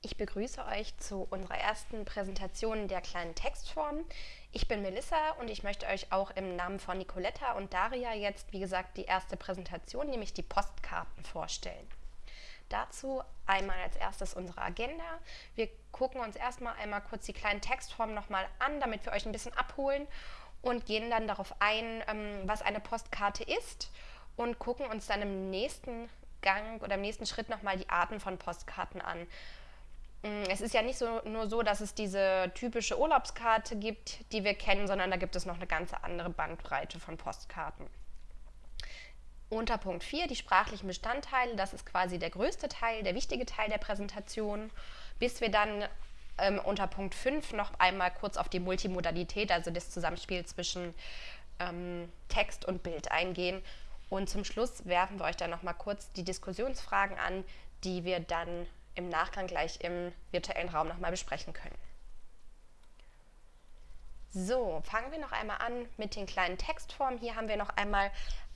Ich begrüße euch zu unserer ersten Präsentation der kleinen Textform. Ich bin Melissa und ich möchte euch auch im Namen von Nicoletta und Daria jetzt, wie gesagt, die erste Präsentation, nämlich die Postkarten vorstellen. Dazu einmal als erstes unsere Agenda. Wir gucken uns erstmal einmal kurz die kleinen Textformen nochmal an, damit wir euch ein bisschen abholen und gehen dann darauf ein, ähm, was eine Postkarte ist und gucken uns dann im nächsten Gang oder im nächsten Schritt nochmal die Arten von Postkarten an. Mm, es ist ja nicht so, nur so, dass es diese typische Urlaubskarte gibt, die wir kennen, sondern da gibt es noch eine ganz andere Bandbreite von Postkarten. Unter Punkt 4 die sprachlichen Bestandteile, das ist quasi der größte Teil, der wichtige Teil der Präsentation, bis wir dann ähm, unter Punkt 5 noch einmal kurz auf die Multimodalität, also das Zusammenspiel zwischen ähm, Text und Bild eingehen. Und zum Schluss werfen wir euch dann noch mal kurz die Diskussionsfragen an, die wir dann im Nachgang gleich im virtuellen Raum nochmal besprechen können. So, fangen wir noch einmal an mit den kleinen Textformen. Hier haben wir noch einmal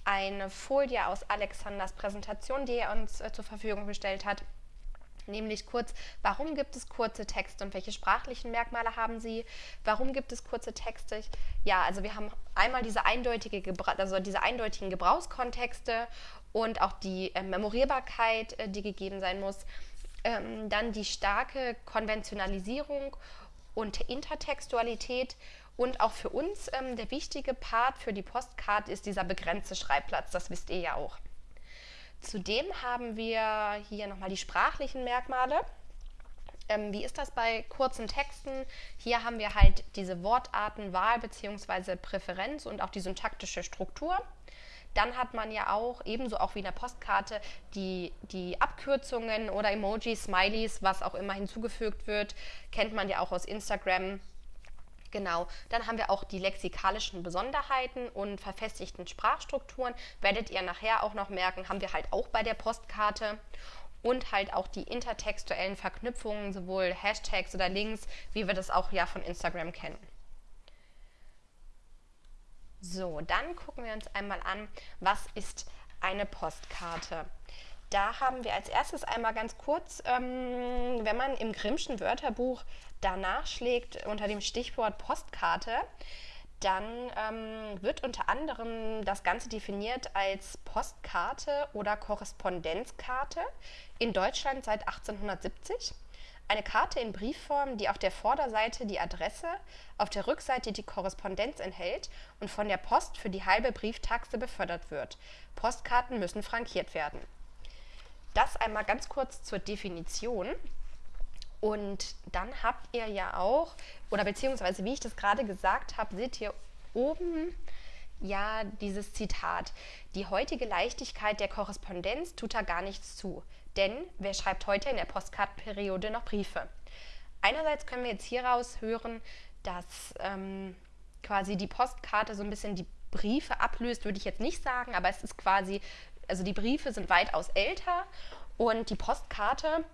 eine Folie aus Alexanders Präsentation, die er uns äh, zur Verfügung gestellt hat. Nämlich kurz, warum gibt es kurze Texte und welche sprachlichen Merkmale haben sie? Warum gibt es kurze Texte? Ja, also wir haben einmal diese, eindeutige Gebra also diese eindeutigen Gebrauchskontexte und auch die äh, Memorierbarkeit, äh, die gegeben sein muss. Ähm, dann die starke Konventionalisierung und Intertextualität und auch für uns ähm, der wichtige Part für die Postcard ist dieser begrenzte Schreibplatz, das wisst ihr ja auch. Zudem haben wir hier nochmal die sprachlichen Merkmale. Ähm, wie ist das bei kurzen Texten? Hier haben wir halt diese Wortartenwahl bzw. Präferenz und auch die syntaktische Struktur. Dann hat man ja auch, ebenso auch wie in der Postkarte, die, die Abkürzungen oder Emojis, Smileys, was auch immer hinzugefügt wird, kennt man ja auch aus Instagram. Genau, dann haben wir auch die lexikalischen Besonderheiten und verfestigten Sprachstrukturen. Werdet ihr nachher auch noch merken, haben wir halt auch bei der Postkarte. Und halt auch die intertextuellen Verknüpfungen, sowohl Hashtags oder Links, wie wir das auch ja von Instagram kennen. So, dann gucken wir uns einmal an, was ist eine Postkarte. Da haben wir als erstes einmal ganz kurz, ähm, wenn man im Grimmschen Wörterbuch danach schlägt unter dem Stichwort Postkarte, dann ähm, wird unter anderem das Ganze definiert als Postkarte oder Korrespondenzkarte in Deutschland seit 1870. Eine Karte in Briefform, die auf der Vorderseite die Adresse, auf der Rückseite die Korrespondenz enthält und von der Post für die halbe Brieftaxe befördert wird. Postkarten müssen frankiert werden. Das einmal ganz kurz zur Definition. Und dann habt ihr ja auch, oder beziehungsweise wie ich das gerade gesagt habe, seht ihr oben ja dieses Zitat. Die heutige Leichtigkeit der Korrespondenz tut da gar nichts zu. Denn wer schreibt heute in der Postkartenperiode noch Briefe? Einerseits können wir jetzt hieraus hören, dass ähm, quasi die Postkarte so ein bisschen die Briefe ablöst, würde ich jetzt nicht sagen, aber es ist quasi, also die Briefe sind weitaus älter und die Postkarte,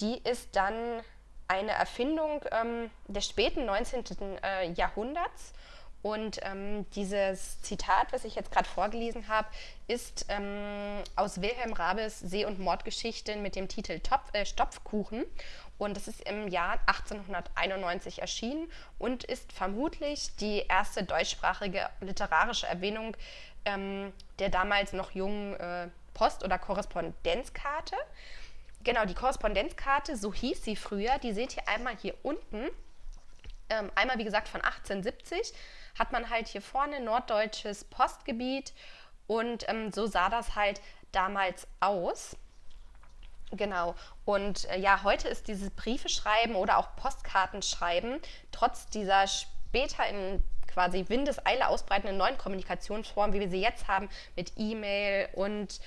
die ist dann eine Erfindung ähm, des späten 19. Äh, Jahrhunderts und ähm, dieses Zitat, was ich jetzt gerade vorgelesen habe, ist ähm, aus Wilhelm Rabes See- und Mordgeschichten mit dem Titel Topf, äh, Stopfkuchen. Und das ist im Jahr 1891 erschienen und ist vermutlich die erste deutschsprachige literarische Erwähnung ähm, der damals noch jungen äh, Post- oder Korrespondenzkarte. Genau, die Korrespondenzkarte, so hieß sie früher, die seht ihr einmal hier unten. Ähm, einmal, wie gesagt, von 1870 hat man halt hier vorne norddeutsches Postgebiet und ähm, so sah das halt damals aus. Genau. Und äh, ja, heute ist dieses Briefeschreiben oder auch Postkartenschreiben trotz dieser später in quasi Windeseile ausbreitenden neuen Kommunikationsformen, wie wir sie jetzt haben, mit E-Mail und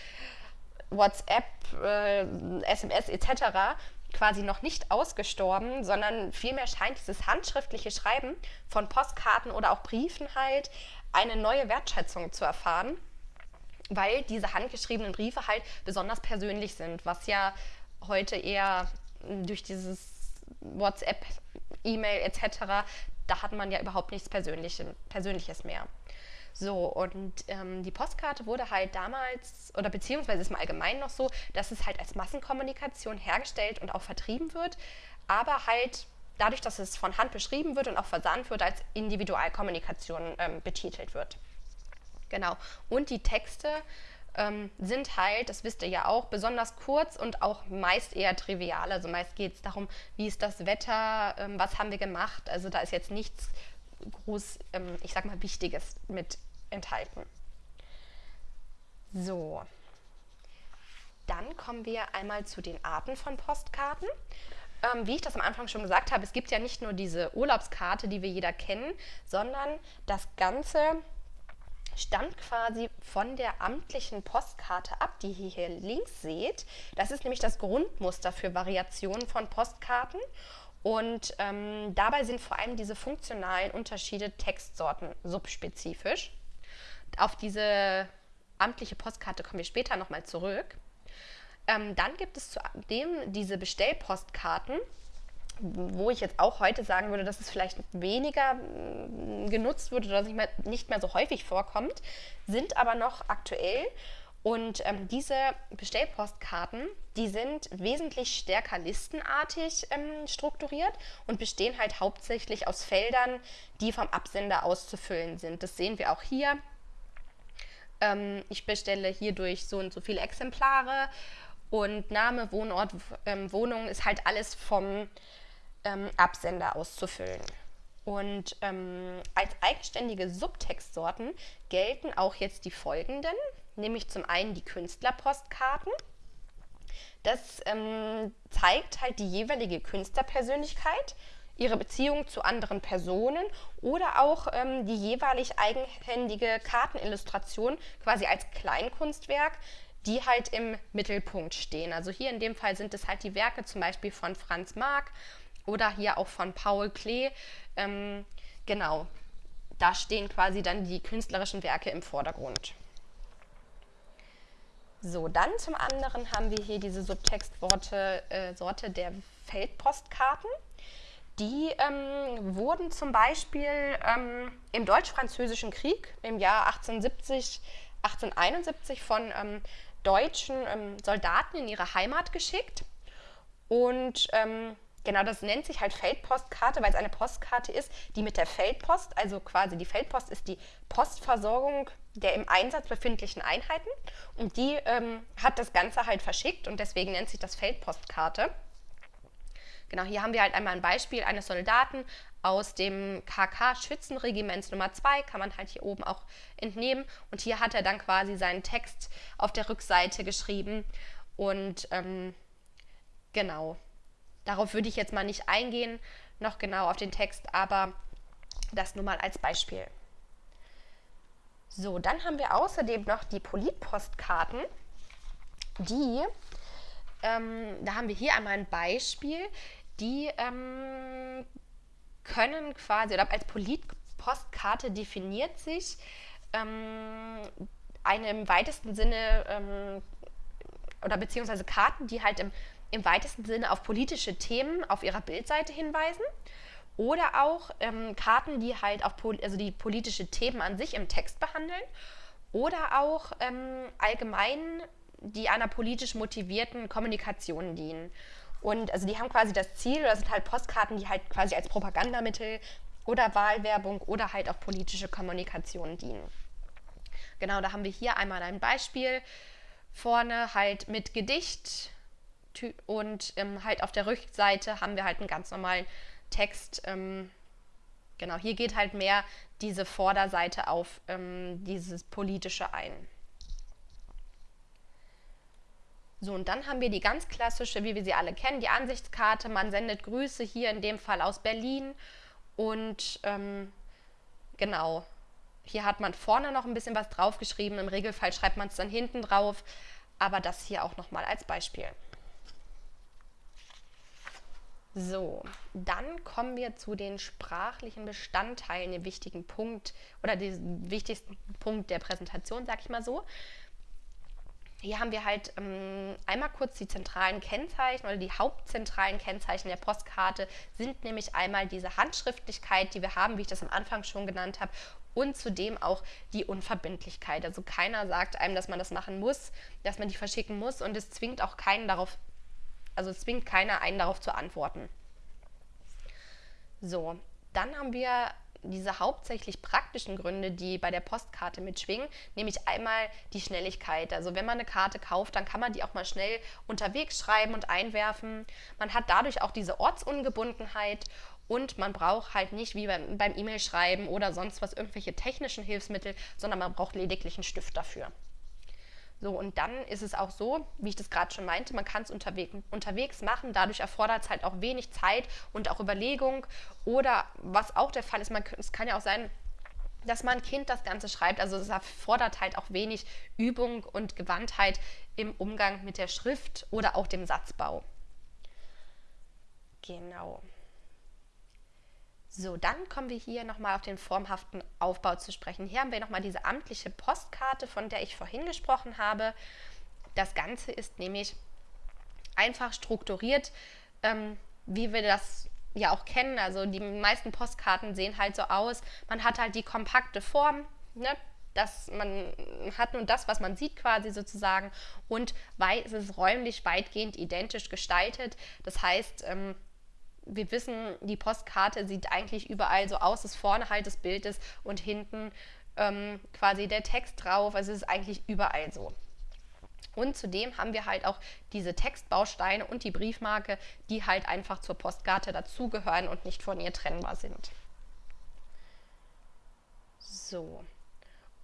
WhatsApp, äh, SMS etc., quasi noch nicht ausgestorben, sondern vielmehr scheint dieses handschriftliche Schreiben von Postkarten oder auch Briefen halt eine neue Wertschätzung zu erfahren, weil diese handgeschriebenen Briefe halt besonders persönlich sind, was ja heute eher durch dieses WhatsApp, E-Mail etc., da hat man ja überhaupt nichts Persönliches, mehr. So, und ähm, die Postkarte wurde halt damals, oder beziehungsweise ist im Allgemeinen noch so, dass es halt als Massenkommunikation hergestellt und auch vertrieben wird, aber halt dadurch, dass es von Hand beschrieben wird und auch versandt wird, als Individualkommunikation ähm, betitelt wird. Genau. Und die Texte ähm, sind halt, das wisst ihr ja auch, besonders kurz und auch meist eher trivial. Also meist geht es darum, wie ist das Wetter, ähm, was haben wir gemacht. Also da ist jetzt nichts groß, ähm, ich sag mal, Wichtiges mit enthalten. So. Dann kommen wir einmal zu den Arten von Postkarten. Ähm, wie ich das am Anfang schon gesagt habe, es gibt ja nicht nur diese Urlaubskarte, die wir jeder kennen, sondern das Ganze stammt quasi von der amtlichen Postkarte ab, die ihr hier links seht. Das ist nämlich das Grundmuster für Variationen von Postkarten. Und ähm, dabei sind vor allem diese funktionalen Unterschiede Textsorten subspezifisch. Auf diese amtliche Postkarte kommen wir später nochmal zurück. Ähm, dann gibt es zudem diese Bestellpostkarten, wo ich jetzt auch heute sagen würde, dass es vielleicht weniger mm, genutzt wird oder nicht mehr, so häufig vorkommt, sind aber noch aktuell. Und ähm, diese Bestellpostkarten, die sind wesentlich stärker listenartig ähm, strukturiert und bestehen halt hauptsächlich aus Feldern, die vom Absender auszufüllen sind. Das sehen wir auch hier. Ähm, ich bestelle hierdurch so und so viele Exemplare und Name, Wohnort, ähm, Wohnung ist halt alles vom ähm, Absender auszufüllen. Und ähm, als eigenständige Subtextsorten gelten auch jetzt die folgenden, nämlich zum einen die Künstlerpostkarten. Das ähm, zeigt halt die jeweilige Künstlerpersönlichkeit, ihre Beziehung zu anderen Personen oder auch ähm, die jeweilig eigenhändige Kartenillustration quasi als Kleinkunstwerk, die halt im Mittelpunkt stehen. Also hier in dem Fall sind es halt die Werke zum Beispiel von Franz Marc oder hier auch von Paul Klee. Ähm, genau, da stehen quasi dann die künstlerischen Werke im Vordergrund. So, dann zum anderen haben wir hier diese Subtextworte äh, Sorte der Feldpostkarten. Die ähm, wurden zum Beispiel ähm, im Deutsch-Französischen Krieg im Jahr 1870, 1871 von ähm, deutschen ähm, Soldaten in ihre Heimat geschickt. Und ähm, Genau, das nennt sich halt Feldpostkarte, weil es eine Postkarte ist, die mit der Feldpost, also quasi die Feldpost ist die Postversorgung der im Einsatz befindlichen Einheiten und die ähm, hat das Ganze halt verschickt und deswegen nennt sich das Feldpostkarte. Genau, hier haben wir halt einmal ein Beispiel eines Soldaten aus dem KK Schützenregiments Nummer 2, kann man halt hier oben auch entnehmen. Und hier hat er dann quasi seinen Text auf der Rückseite geschrieben. Und ähm, genau, Darauf würde ich jetzt mal nicht eingehen, noch genau auf den Text, aber das nur mal als Beispiel. So, dann haben wir außerdem noch die Politpostkarten, die, ähm, da haben wir hier einmal ein Beispiel, die ähm, können quasi, oder als Politpostkarte definiert sich ähm, eine im weitesten Sinne, ähm, oder beziehungsweise Karten, die halt im im weitesten Sinne auf politische Themen auf ihrer Bildseite hinweisen. Oder auch ähm, Karten, die halt auf also die politische Themen an sich im Text behandeln. Oder auch ähm, allgemein die einer politisch motivierten Kommunikation dienen. Und also die haben quasi das Ziel, oder sind halt Postkarten, die halt quasi als Propagandamittel oder Wahlwerbung oder halt auch politische Kommunikation dienen. Genau, da haben wir hier einmal ein Beispiel. Vorne halt mit Gedicht, und ähm, halt auf der Rückseite haben wir halt einen ganz normalen Text. Ähm, genau, hier geht halt mehr diese Vorderseite auf ähm, dieses Politische ein. So, und dann haben wir die ganz klassische, wie wir sie alle kennen, die Ansichtskarte. Man sendet Grüße hier in dem Fall aus Berlin. Und ähm, genau, hier hat man vorne noch ein bisschen was draufgeschrieben. Im Regelfall schreibt man es dann hinten drauf. Aber das hier auch nochmal als Beispiel. So, dann kommen wir zu den sprachlichen Bestandteilen, dem wichtigen Punkt oder dem wichtigsten Punkt der Präsentation, sag ich mal so. Hier haben wir halt ähm, einmal kurz die zentralen Kennzeichen oder die hauptzentralen Kennzeichen der Postkarte sind nämlich einmal diese Handschriftlichkeit, die wir haben, wie ich das am Anfang schon genannt habe, und zudem auch die Unverbindlichkeit. Also keiner sagt einem, dass man das machen muss, dass man die verschicken muss und es zwingt auch keinen darauf, also es zwingt keiner einen darauf zu antworten. So, dann haben wir diese hauptsächlich praktischen Gründe, die bei der Postkarte mitschwingen, nämlich einmal die Schnelligkeit. Also wenn man eine Karte kauft, dann kann man die auch mal schnell unterwegs schreiben und einwerfen. Man hat dadurch auch diese Ortsungebundenheit und man braucht halt nicht wie beim, E-Mail-Schreiben oder sonst was irgendwelche technischen Hilfsmittel, sondern man braucht lediglich einen Stift dafür. So, und dann ist es auch so, wie ich das gerade schon meinte, man kann es unterwegs, unterwegs machen. Dadurch erfordert es halt auch wenig Zeit und auch Überlegung. Oder was auch der Fall ist, man, es kann ja auch sein, dass man ein Kind das Ganze schreibt. Also es erfordert halt auch wenig Übung und Gewandtheit im Umgang mit der Schrift oder auch dem Satzbau. Genau. So, dann kommen wir hier nochmal auf den formhaften Aufbau zu sprechen. Hier haben wir nochmal diese amtliche Postkarte, von der ich vorhin gesprochen habe. Das Ganze ist nämlich einfach strukturiert, ähm, wie wir das ja auch kennen. Also die meisten Postkarten sehen halt so aus. Man hat halt die kompakte Form, ne? dass man hat nun das, was man sieht quasi sozusagen und es ist räumlich weitgehend identisch gestaltet. Das heißt, ähm, wir wissen, die Postkarte sieht eigentlich überall so aus, dass vorne halt das Bild ist und hinten ähm, quasi der Text drauf. Also es ist eigentlich überall so. Und zudem haben wir halt auch diese Textbausteine und die Briefmarke, die halt einfach zur Postkarte dazugehören und nicht von ihr trennbar sind. So.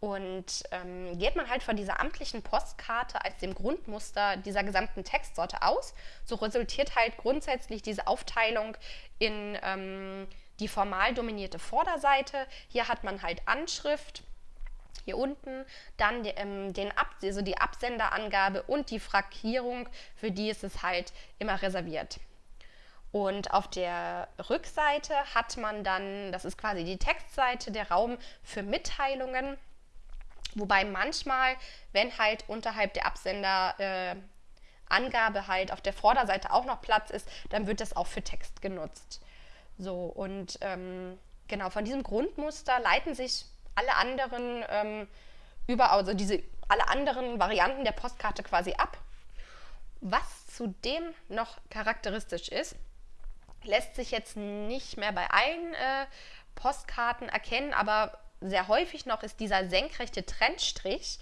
Und ähm, geht man halt von dieser amtlichen Postkarte als dem Grundmuster dieser gesamten Textsorte aus, so resultiert halt grundsätzlich diese Aufteilung in ähm, die formal dominierte Vorderseite. Hier hat man halt Anschrift, hier unten, dann die, ähm, den Ab also die Absenderangabe und die Frankierung, für die ist es halt immer reserviert. Und auf der Rückseite hat man dann, das ist quasi die Textseite, der Raum für Mitteilungen. Wobei manchmal, wenn halt unterhalb der Absenderangabe äh, halt auf der Vorderseite auch noch Platz ist, dann wird das auch für Text genutzt. So, und ähm, genau, von diesem Grundmuster leiten sich alle anderen ähm, über, also diese alle anderen Varianten der Postkarte quasi ab. Was zudem noch charakteristisch ist, lässt sich jetzt nicht mehr bei allen äh, Postkarten erkennen, aber sehr häufig noch ist dieser senkrechte Trennstrich.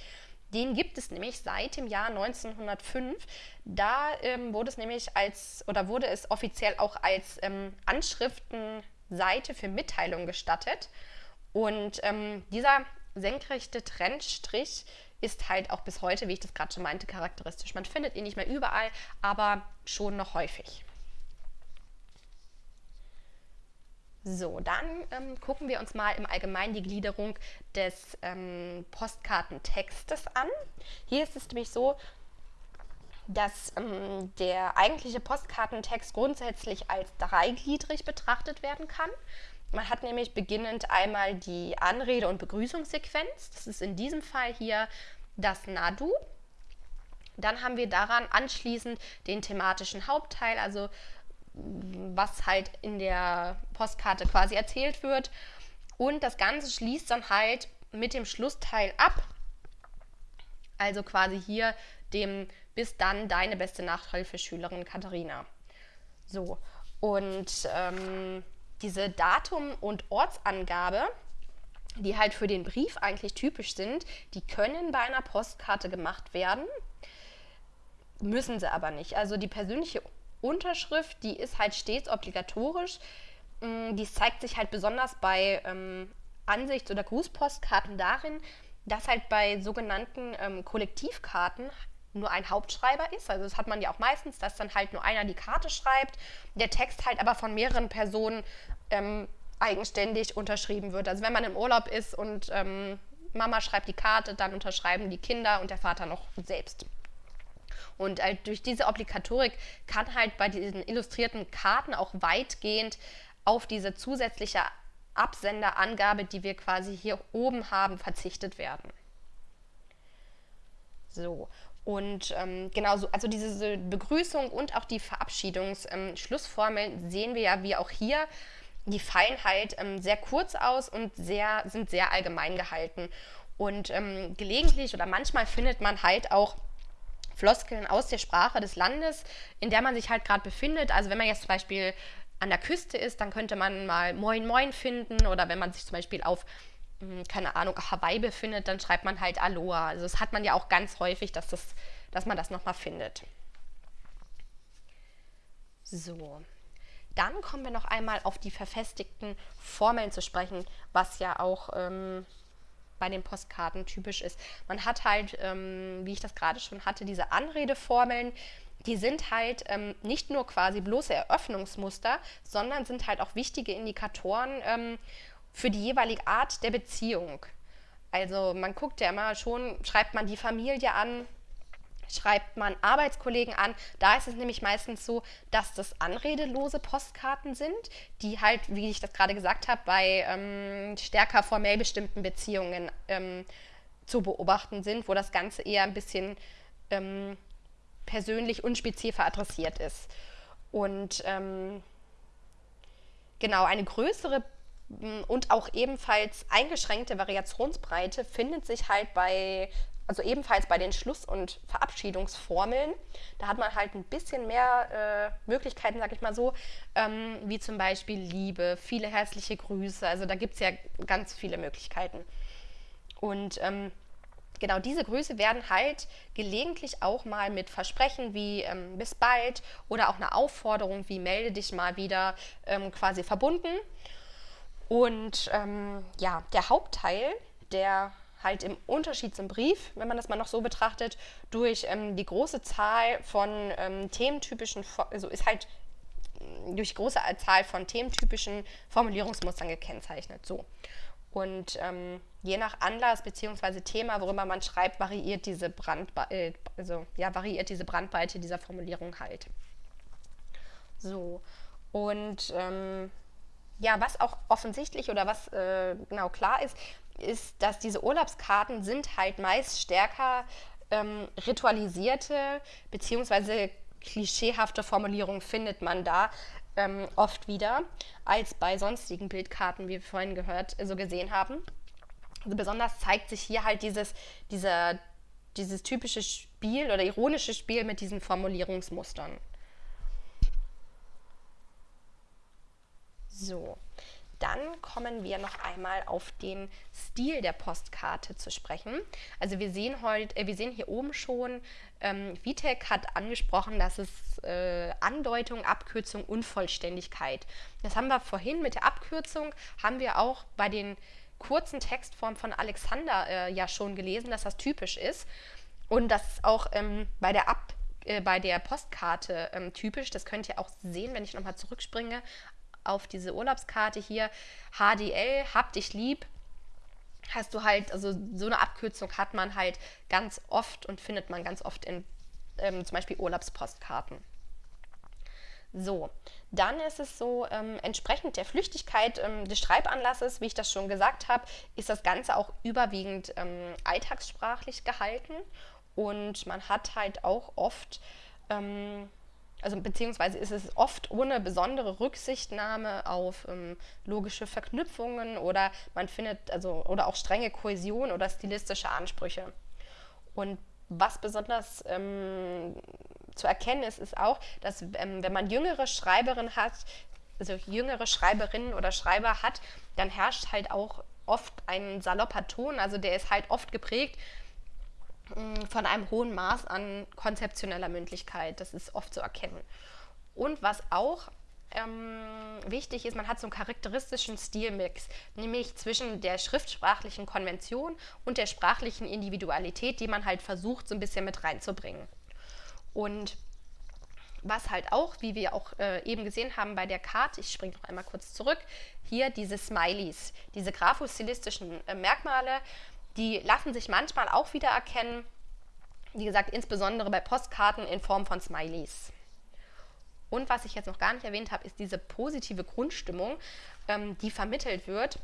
Den gibt es nämlich seit dem Jahr 1905. Da ähm, wurde es nämlich als oder wurde es offiziell auch als ähm, Anschriftenseite für Mitteilungen gestattet. Und ähm, dieser senkrechte Trennstrich ist halt auch bis heute, wie ich das gerade schon meinte, charakteristisch. Man findet ihn nicht mehr überall, aber schon noch häufig. So, dann ähm, gucken wir uns mal im Allgemeinen die Gliederung des ähm, Postkartentextes an. Hier ist es nämlich so, dass ähm, der eigentliche Postkartentext grundsätzlich als dreigliedrig betrachtet werden kann. Man hat nämlich beginnend einmal die Anrede- und Begrüßungssequenz. Das ist in diesem Fall hier das Nadu. Dann haben wir daran anschließend den thematischen Hauptteil, also was halt in der Postkarte quasi erzählt wird. Und das Ganze schließt dann halt mit dem Schlussteil ab. Also quasi hier dem bis dann deine beste Nachhilfeschülerin Katharina. So, und ähm, diese Datum- und Ortsangabe, die halt für den Brief eigentlich typisch sind, die können bei einer Postkarte gemacht werden, müssen sie aber nicht. Also die persönliche Unterschrift, die ist halt stets obligatorisch. Mm, die zeigt sich halt besonders bei ähm, Ansichts- oder Grußpostkarten darin, dass halt bei sogenannten ähm, Kollektivkarten nur ein Hauptschreiber ist. Also das hat man ja auch meistens, dass dann halt nur einer die Karte schreibt, der Text halt aber von mehreren Personen ähm, eigenständig unterschrieben wird. Also wenn man im Urlaub ist und ähm, Mama schreibt die Karte, dann unterschreiben die Kinder und der Vater noch selbst. Und halt durch diese Obligatorik kann halt bei diesen illustrierten Karten auch weitgehend auf diese zusätzliche Absenderangabe, die wir quasi hier oben haben, verzichtet werden. So, Und ähm, genau so, also diese Begrüßung und auch die Verabschiedungsschlussformeln ähm, sehen wir ja wie auch hier. Die fallen halt ähm, sehr kurz aus und sehr, sind sehr allgemein gehalten. Und ähm, gelegentlich oder manchmal findet man halt auch Floskeln aus der Sprache des Landes, in der man sich halt gerade befindet. Also wenn man jetzt zum Beispiel an der Küste ist, dann könnte man mal Moin Moin finden oder wenn man sich zum Beispiel auf hm, keine Ahnung, Hawaii befindet, dann schreibt man halt Aloha. Also das hat man ja auch ganz häufig, dass, das, dass man das nochmal findet. So, dann kommen wir noch einmal auf die verfestigten Formeln zu sprechen, was ja auch ähm, bei den Postkarten typisch ist. Man hat halt, ähm, wie ich das gerade schon hatte, diese Anredeformeln, die sind halt ähm, nicht nur quasi bloße Eröffnungsmuster, sondern sind halt auch wichtige Indikatoren ähm, für die jeweilige Art der Beziehung. Also man guckt ja immer schon, schreibt man die Familie an, schreibt man Arbeitskollegen an. Da ist es nämlich meistens so, dass das anredelose Postkarten sind, die halt, wie ich das gerade gesagt habe, bei ähm, stärker formell bestimmten Beziehungen ähm, zu beobachten sind, wo das Ganze eher ein bisschen ähm, persönlich unspezifischer adressiert ist. Und ähm, genau, eine größere und auch ebenfalls eingeschränkte Variationsbreite findet sich halt bei, also ebenfalls bei den Schluss- und Verabschiedungsformeln. Da hat man halt ein bisschen mehr äh, Möglichkeiten, sag ich mal so, ähm, wie zum Beispiel Liebe, viele herzliche Grüße. Also da gibt es ja ganz viele Möglichkeiten. Und ähm, genau diese Grüße werden halt gelegentlich auch mal mit Versprechen wie ähm, bis bald oder auch eine Aufforderung wie melde dich mal wieder ähm, quasi verbunden. Und ähm, ja, der Hauptteil, der halt im Unterschied zum Brief, wenn man das mal noch so betrachtet, durch ähm, die große Zahl von ähm, thementypischen, also ist halt mm, durch große Zahl von thementypischen Formulierungsmustern gekennzeichnet. So. Und ähm, je nach Anlass bzw. Thema, worüber man schreibt, variiert diese, Brandbe äh, also, ja, variiert diese Brandweite dieser Formulierung halt. So. Und ähm, ja, was auch offensichtlich oder was äh, genau klar ist, ist, dass diese Urlaubskarten sind halt meist stärker ähm, ritualisierte bzw. klischeehafte Formulierungen findet man da ähm, oft wieder als bei sonstigen Bildkarten, wie wir vorhin gehört, so gesehen haben. Also besonders zeigt sich hier halt dieses, dieser, dieses typische Spiel oder ironische Spiel mit diesen Formulierungsmustern. So, dann kommen wir noch einmal auf den Stil der Postkarte zu sprechen. Also wir sehen heute, äh, wir sehen hier oben schon, ähm, Vitek hat angesprochen, dass es äh, Andeutung, Abkürzung, Unvollständigkeit. Das haben wir vorhin mit der Abkürzung, haben wir auch bei den kurzen Textformen von Alexander äh, ja schon gelesen, dass das typisch ist. Und das ist auch ähm, bei der Ab äh, bei der Postkarte ähm, typisch. Das könnt ihr auch sehen, wenn ich nochmal zurückspringe auf diese Urlaubskarte hier, HDL, hab dich lieb, hast du halt, also so eine Abkürzung hat man halt ganz oft und findet man ganz oft in ähm, zum Beispiel Urlaubspostkarten. So, dann ist es so, ähm, entsprechend der Flüchtigkeit ähm, des Schreibanlasses, wie ich das schon gesagt habe, ist das Ganze auch überwiegend ähm, alltagssprachlich gehalten. Und man hat halt auch oft ähm, also beziehungsweise ist es oft ohne besondere Rücksichtnahme auf ähm, logische Verknüpfungen oder man findet, also oder auch strenge Kohäsion oder stilistische Ansprüche. Und was besonders ähm, zu erkennen ist, ist auch, dass ähm, wenn man jüngere Schreiberinnen hat, also jüngere Schreiberinnen oder Schreiber hat, dann herrscht halt auch oft ein salopper Ton, also der ist halt oft geprägt von einem hohen Maß an konzeptioneller Mündlichkeit. Das ist oft zu erkennen. Und was auch ähm, wichtig ist, man hat so einen charakteristischen Stilmix, nämlich zwischen der schriftsprachlichen Konvention und der sprachlichen Individualität, die man halt versucht, so ein bisschen mit reinzubringen. Und was halt auch, wie wir auch äh, eben gesehen haben bei der Karte, ich springe noch einmal kurz zurück, hier diese Smileys, diese graphostilistischen äh, Merkmale, die lassen sich manchmal auch wieder erkennen, wie gesagt, insbesondere bei Postkarten in Form von Smileys. Und was ich jetzt noch gar nicht erwähnt habe, ist diese positive Grundstimmung, ähm, die vermittelt wird.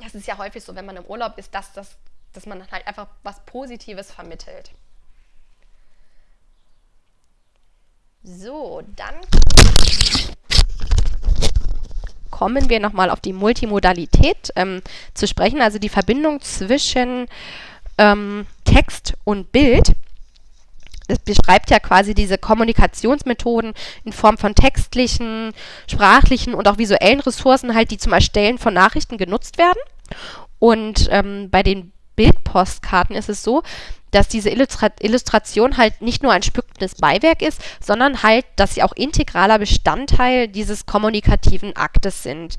Das ist ja häufig so, wenn man im Urlaub ist, dass, dass, dass man halt einfach was Positives vermittelt. So, dann kommen wir nochmal auf die Multimodalität ähm, zu sprechen, also die Verbindung zwischen ähm, Text und Bild. Das beschreibt ja quasi diese Kommunikationsmethoden in Form von textlichen, sprachlichen und auch visuellen Ressourcen, halt, die zum Erstellen von Nachrichten genutzt werden. Und ähm, bei den Bildpostkarten ist es so, dass diese Illustra Illustration halt nicht nur ein spückendes Beiwerk ist, sondern halt, dass sie auch integraler Bestandteil dieses kommunikativen Aktes sind.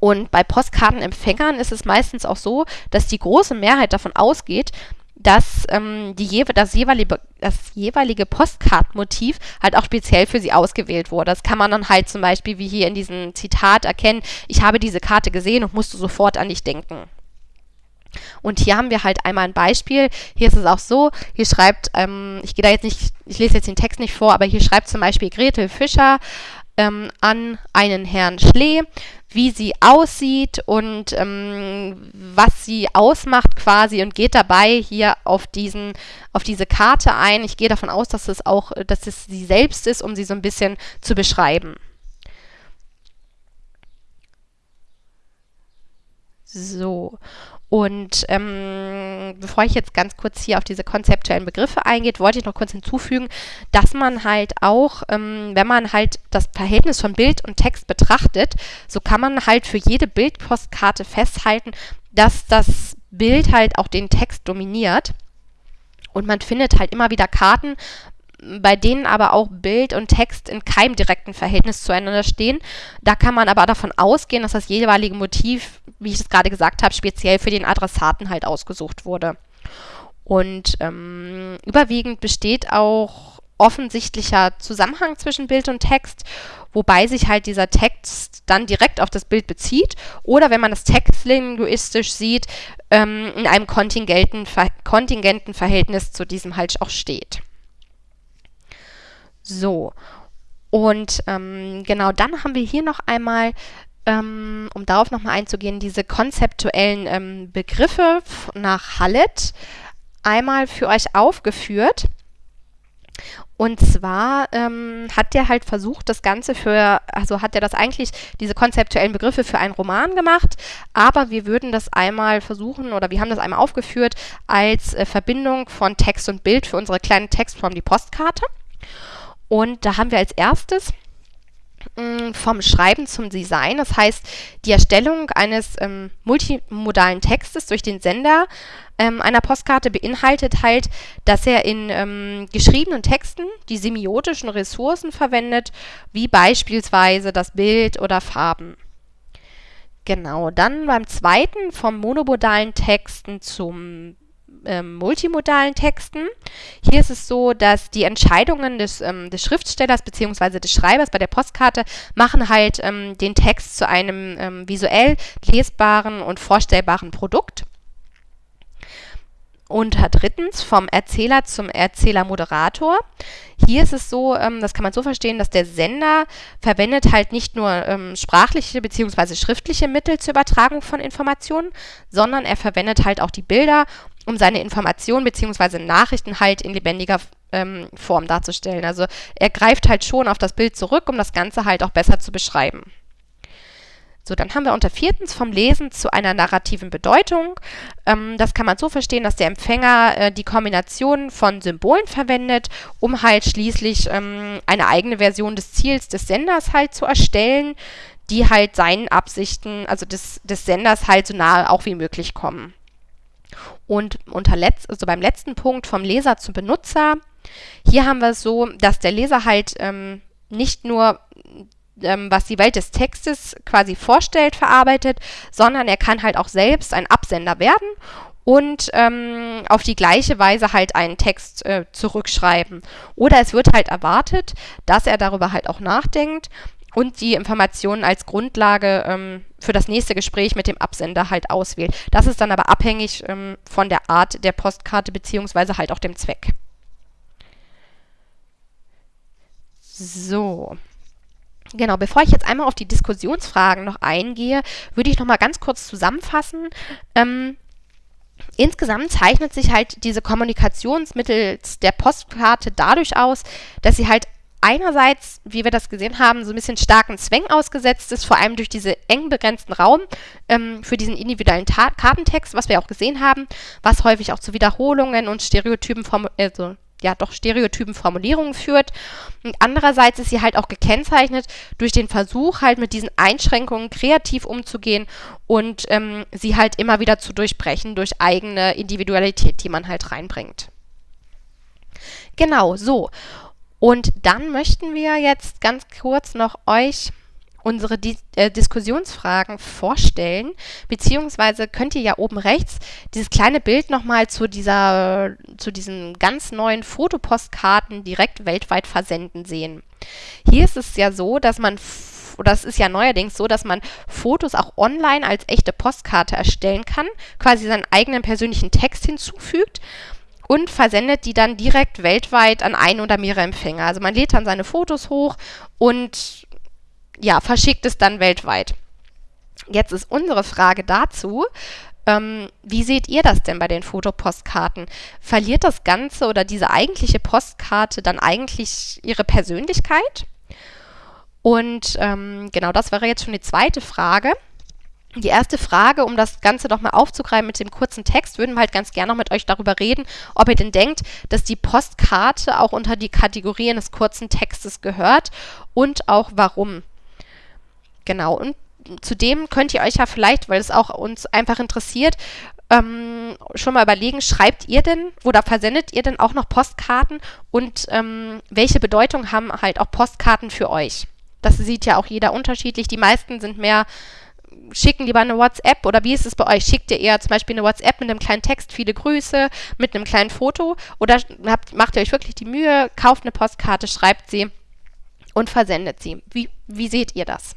Und bei Postkartenempfängern ist es meistens auch so, dass die große Mehrheit davon ausgeht, dass ähm, die, das, jeweilige, das jeweilige Postkartenmotiv halt auch speziell für sie ausgewählt wurde. Das kann man dann halt zum Beispiel wie hier in diesem Zitat erkennen, ich habe diese Karte gesehen und musste sofort an dich denken. Und hier haben wir halt einmal ein Beispiel. Hier ist es auch so, hier schreibt, ähm, ich gehe da jetzt nicht, ich lese jetzt den Text nicht vor, aber hier schreibt zum Beispiel Gretel Fischer ähm, an einen Herrn Schlee, wie sie aussieht und ähm, was sie ausmacht quasi und geht dabei hier auf diesen, auf diese Karte ein. Ich gehe davon aus, dass es auch, dass es sie selbst ist, um sie so ein bisschen zu beschreiben. So, und ähm, bevor ich jetzt ganz kurz hier auf diese konzeptuellen Begriffe eingehe, wollte ich noch kurz hinzufügen, dass man halt auch, ähm, wenn man halt das Verhältnis von Bild und Text betrachtet, so kann man halt für jede Bildpostkarte festhalten, dass das Bild halt auch den Text dominiert. Und man findet halt immer wieder Karten, bei denen aber auch Bild und Text in keinem direkten Verhältnis zueinander stehen. Da kann man aber davon ausgehen, dass das jeweilige Motiv, wie ich es gerade gesagt habe, speziell für den Adressaten halt ausgesucht wurde. Und ähm, überwiegend besteht auch offensichtlicher Zusammenhang zwischen Bild und Text, wobei sich halt dieser Text dann direkt auf das Bild bezieht oder wenn man das textlinguistisch sieht, ähm, in einem kontingenten, kontingenten Verhältnis zu diesem halt auch steht. So, und ähm, genau dann haben wir hier noch einmal, ähm, um darauf nochmal einzugehen, diese konzeptuellen ähm, Begriffe nach Hallett einmal für euch aufgeführt. Und zwar ähm, hat der halt versucht, das Ganze für, also hat er das eigentlich, diese konzeptuellen Begriffe für einen Roman gemacht, aber wir würden das einmal versuchen, oder wir haben das einmal aufgeführt, als äh, Verbindung von Text und Bild für unsere kleine Textform, die Postkarte. Und da haben wir als erstes mm, vom Schreiben zum Design, das heißt die Erstellung eines ähm, multimodalen Textes durch den Sender ähm, einer Postkarte beinhaltet halt, dass er in ähm, geschriebenen Texten die semiotischen Ressourcen verwendet, wie beispielsweise das Bild oder Farben. Genau, dann beim zweiten vom monomodalen Texten zum ähm, multimodalen Texten. Hier ist es so, dass die Entscheidungen des, ähm, des Schriftstellers bzw. des Schreibers bei der Postkarte machen halt ähm, den Text zu einem ähm, visuell lesbaren und vorstellbaren Produkt. Und drittens vom Erzähler zum Erzähler-Moderator. Hier ist es so, ähm, das kann man so verstehen, dass der Sender verwendet halt nicht nur ähm, sprachliche bzw. schriftliche Mittel zur Übertragung von Informationen, sondern er verwendet halt auch die Bilder um seine Informationen bzw. Nachrichten halt in lebendiger ähm, Form darzustellen. Also er greift halt schon auf das Bild zurück, um das Ganze halt auch besser zu beschreiben. So, dann haben wir unter viertens vom Lesen zu einer narrativen Bedeutung. Ähm, das kann man so verstehen, dass der Empfänger äh, die Kombination von Symbolen verwendet, um halt schließlich ähm, eine eigene Version des Ziels des Senders halt zu erstellen, die halt seinen Absichten, also des, des Senders halt so nahe auch wie möglich kommen. Und unter letzt, also beim letzten Punkt vom Leser zum Benutzer, hier haben wir es so, dass der Leser halt ähm, nicht nur ähm, was die Welt des Textes quasi vorstellt, verarbeitet, sondern er kann halt auch selbst ein Absender werden und ähm, auf die gleiche Weise halt einen Text äh, zurückschreiben. Oder es wird halt erwartet, dass er darüber halt auch nachdenkt und die Informationen als Grundlage ähm, für das nächste Gespräch mit dem Absender halt auswählt. Das ist dann aber abhängig ähm, von der Art der Postkarte beziehungsweise halt auch dem Zweck. So. Genau, bevor ich jetzt einmal auf die Diskussionsfragen noch eingehe, würde ich noch mal ganz kurz zusammenfassen. Ähm, insgesamt zeichnet sich halt diese Kommunikationsmittel der Postkarte dadurch aus, dass sie halt einerseits, wie wir das gesehen haben, so ein bisschen starken Zwängen ausgesetzt ist, vor allem durch diesen eng begrenzten Raum ähm, für diesen individuellen Ta Kartentext, was wir auch gesehen haben, was häufig auch zu Wiederholungen und Stereotypen, also ja doch stereotypen Formulierungen führt. Und andererseits ist sie halt auch gekennzeichnet durch den Versuch, halt mit diesen Einschränkungen kreativ umzugehen und ähm, sie halt immer wieder zu durchbrechen durch eigene Individualität, die man halt reinbringt. Genau, so. Und dann möchten wir jetzt ganz kurz noch euch unsere Di äh, Diskussionsfragen vorstellen, beziehungsweise könnt ihr ja oben rechts dieses kleine Bild nochmal zu dieser, zu diesen ganz neuen Fotopostkarten direkt weltweit versenden sehen. Hier ist es ja so, dass man oder es ist ja neuerdings so, dass man Fotos auch online als echte Postkarte erstellen kann, quasi seinen eigenen persönlichen Text hinzufügt und versendet die dann direkt weltweit an ein oder mehrere Empfänger. Also man lädt dann seine Fotos hoch und ja, verschickt es dann weltweit. Jetzt ist unsere Frage dazu, ähm, wie seht ihr das denn bei den Fotopostkarten? Verliert das Ganze oder diese eigentliche Postkarte dann eigentlich ihre Persönlichkeit? Und ähm, genau das wäre jetzt schon die zweite Frage. Die erste Frage, um das Ganze nochmal aufzugreifen mit dem kurzen Text, würden wir halt ganz gerne noch mit euch darüber reden, ob ihr denn denkt, dass die Postkarte auch unter die Kategorien des kurzen Textes gehört und auch warum. Genau, und zudem könnt ihr euch ja vielleicht, weil es auch uns einfach interessiert, ähm, schon mal überlegen, schreibt ihr denn oder versendet ihr denn auch noch Postkarten und ähm, welche Bedeutung haben halt auch Postkarten für euch? Das sieht ja auch jeder unterschiedlich. Die meisten sind mehr schicken lieber eine WhatsApp oder wie ist es bei euch? Schickt ihr eher zum Beispiel eine WhatsApp mit einem kleinen Text, viele Grüße, mit einem kleinen Foto oder habt, macht ihr euch wirklich die Mühe, kauft eine Postkarte, schreibt sie und versendet sie? Wie, wie seht ihr das?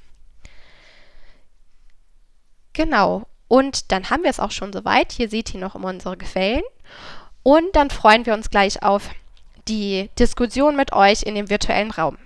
Genau. Und dann haben wir es auch schon soweit. Hier seht ihr noch immer unsere Gefällen. Und dann freuen wir uns gleich auf die Diskussion mit euch in dem virtuellen Raum.